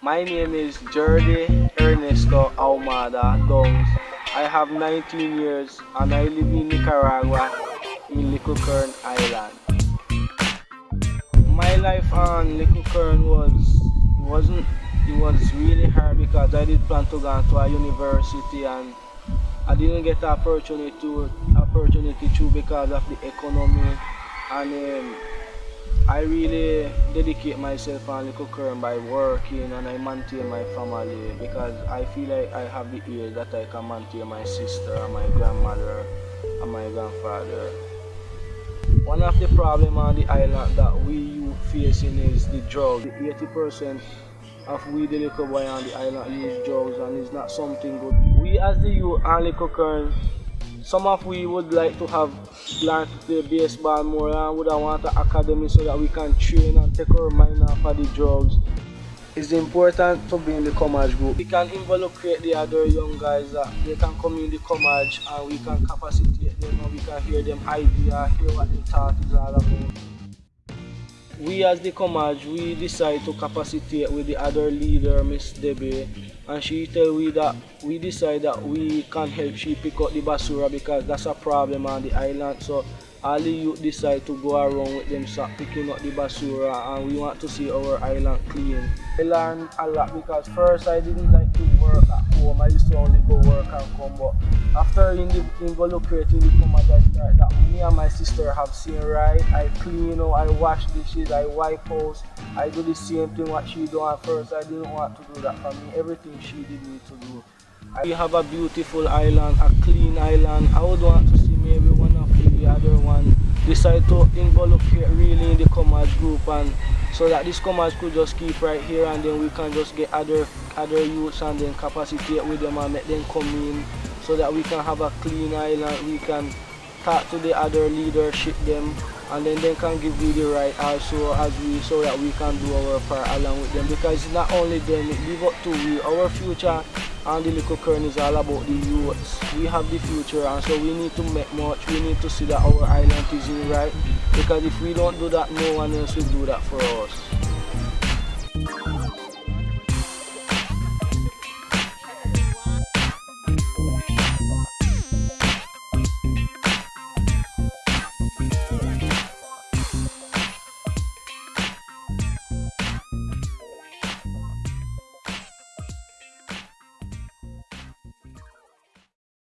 My name is Jordi Ernesto Almada Downs. I have 19 years and I live in Nicaragua in Little Island. My life on Little was wasn't it was really hard because I did plan to go to a university and I didn't get the opportunity to opportunity to because of the economy and um, I really dedicate myself on Little Corn by working and I maintain my family because I feel like I have the years that I can maintain my sister and my grandmother and my grandfather. One of the problems on the island that we youth facing is the drugs. 80% of we the little boy on the island use drugs and it's not something good. We as the youth on Little Corn some of we would like to have learned to play baseball more and would have want an academy so that we can train and take our mind off of the drugs. It's important to be in the Commerce group. We can involunteer the other young guys that they can come in the Commerce and we can capacitate them and we can hear them idea, hear what their thought is all about. We as the Commerce, we decide to capacitate with the other leader, Miss Debbie, and she tell we that we decide that we can't help she pick up the basura because that's a problem on the island. So all the youth decide to go around with them start picking up the basura and we want to see our island clean. I learned a lot because first I didn't like to work at home, I used to only go work and come but after in the involucrating the I started that me and my sister have seen right, I clean, you know, I wash dishes, I wipe house, I do the same thing what she do at first, I didn't want to do that for me, everything to do. We have a beautiful island, a clean island, I would want to see maybe one of the other one. Decide to involunteer really in the commerce group and so that this commerce could just keep right here and then we can just get other other youths and then capacitate with them and make them come in so that we can have a clean island. We can talk to the other leadership them and then they can give you the right also as we so that we can do our part along with them. Because not only them it live up to we our future and the little Corn is all about the youths. We have the future and so we need to make much. We need to see that our island is in right. Because if we don't do that no one else will do that for us